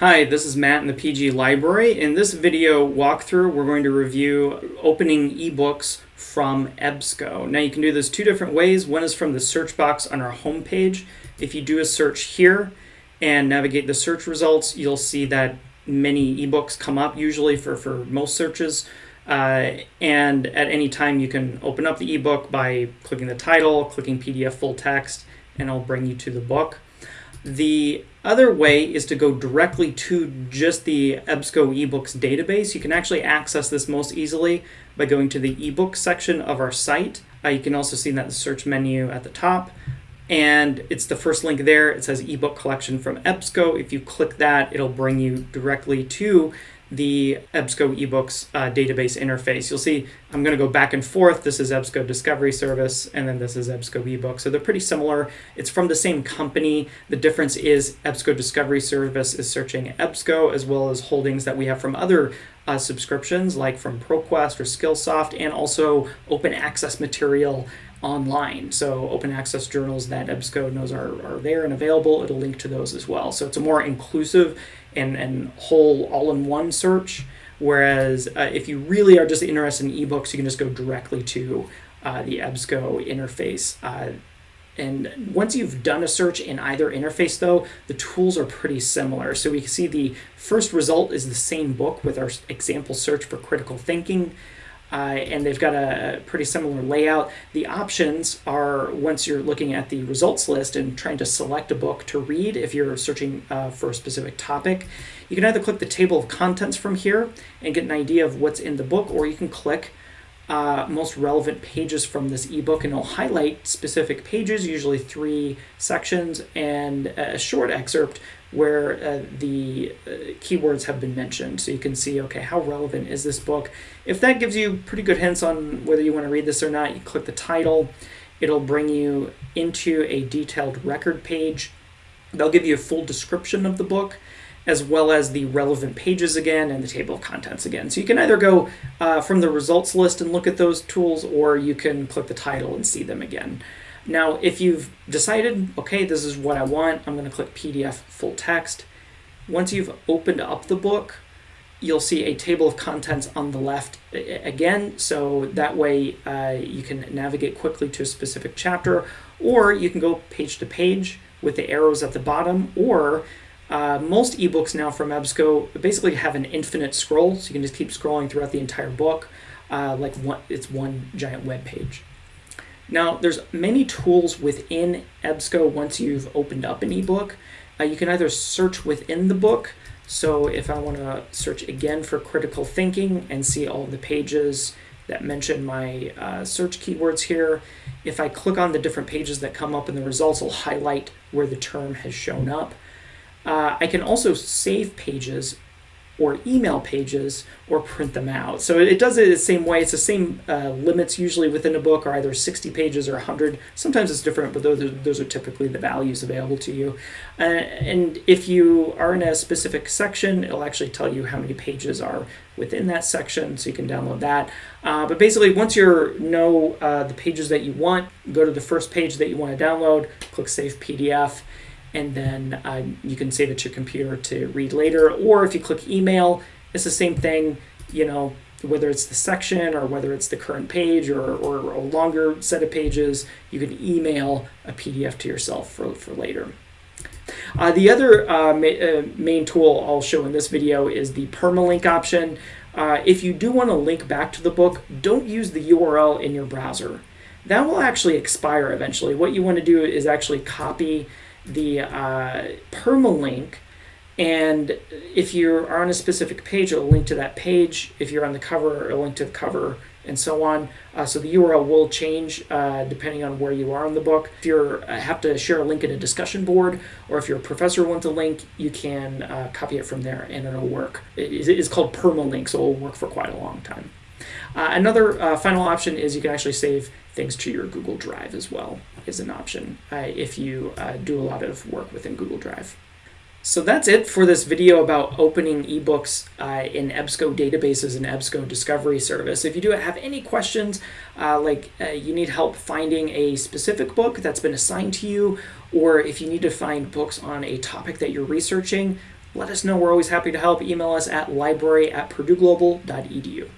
Hi, this is Matt in the PG Library. In this video walkthrough, we're going to review opening ebooks from EBSCO. Now you can do this two different ways. One is from the search box on our home page. If you do a search here and navigate the search results, you'll see that many ebooks come up, usually for, for most searches. Uh, and at any time you can open up the ebook by clicking the title, clicking PDF full text, and it'll bring you to the book. The other way is to go directly to just the EBSCO eBooks database. You can actually access this most easily by going to the ebook section of our site. Uh, you can also see that search menu at the top. And it's the first link there. It says ebook collection from EBSCO. If you click that, it'll bring you directly to the EBSCO eBooks uh, database interface. You'll see I'm going to go back and forth. This is EBSCO Discovery Service, and then this is EBSCO eBook. So they're pretty similar. It's from the same company. The difference is EBSCO Discovery Service is searching EBSCO as well as holdings that we have from other uh, subscriptions like from ProQuest or Skillsoft and also open access material online. So open access journals that EBSCO knows are, are there and available, it'll link to those as well. So it's a more inclusive and, and whole all-in-one search. Whereas uh, if you really are just interested in ebooks, you can just go directly to uh, the EBSCO interface. Uh, and once you've done a search in either interface, though, the tools are pretty similar. So we can see the first result is the same book with our example search for critical thinking. Uh, and they've got a pretty similar layout. The options are once you're looking at the results list and trying to select a book to read if you're searching uh, for a specific topic, you can either click the table of contents from here and get an idea of what's in the book, or you can click uh, most relevant pages from this ebook and it'll highlight specific pages, usually three sections, and a short excerpt where uh, the uh, keywords have been mentioned. So you can see, okay, how relevant is this book? If that gives you pretty good hints on whether you want to read this or not, you click the title. It'll bring you into a detailed record page. They'll give you a full description of the book as well as the relevant pages again and the table of contents again. So you can either go uh, from the results list and look at those tools or you can click the title and see them again. Now, if you've decided, okay, this is what I want, I'm going to click PDF full text. Once you've opened up the book, you'll see a table of contents on the left again, so that way uh, you can navigate quickly to a specific chapter, or you can go page to page with the arrows at the bottom, or uh, most ebooks now from EBSCO basically have an infinite scroll, so you can just keep scrolling throughout the entire book, uh, like one, it's one giant web page. Now, there's many tools within EBSCO once you've opened up an ebook. Uh, you can either search within the book. So if I want to search again for critical thinking and see all the pages that mention my uh, search keywords here, if I click on the different pages that come up in the results, it'll highlight where the term has shown up. Uh, I can also save pages or email pages or print them out. So it does it the same way. It's the same uh, limits usually within a book are either 60 pages or 100. Sometimes it's different, but those are, those are typically the values available to you. Uh, and if you are in a specific section, it'll actually tell you how many pages are within that section, so you can download that. Uh, but basically, once you know uh, the pages that you want, go to the first page that you want to download, click Save PDF, and then uh, you can save it to your computer to read later. Or if you click email, it's the same thing, you know, whether it's the section or whether it's the current page or, or a longer set of pages, you can email a PDF to yourself for, for later. Uh, the other uh, ma uh, main tool I'll show in this video is the permalink option. Uh, if you do want to link back to the book, don't use the URL in your browser. That will actually expire eventually. What you want to do is actually copy the uh, permalink. And if you are on a specific page, it'll link to that page. If you're on the cover, it'll link to the cover and so on. Uh, so the URL will change uh, depending on where you are in the book. If you uh, have to share a link in a discussion board, or if your professor wants a link, you can uh, copy it from there and it'll work. It is called permalink, so it'll work for quite a long time. Uh, another uh, final option is you can actually save things to your Google Drive as well is an option uh, if you uh, do a lot of work within Google Drive. So that's it for this video about opening ebooks uh, in EBSCO databases and EBSCO Discovery Service. If you do have any questions, uh, like you need help finding a specific book that's been assigned to you, or if you need to find books on a topic that you're researching, let us know. We're always happy to help. Email us at library at purdueglobal.edu.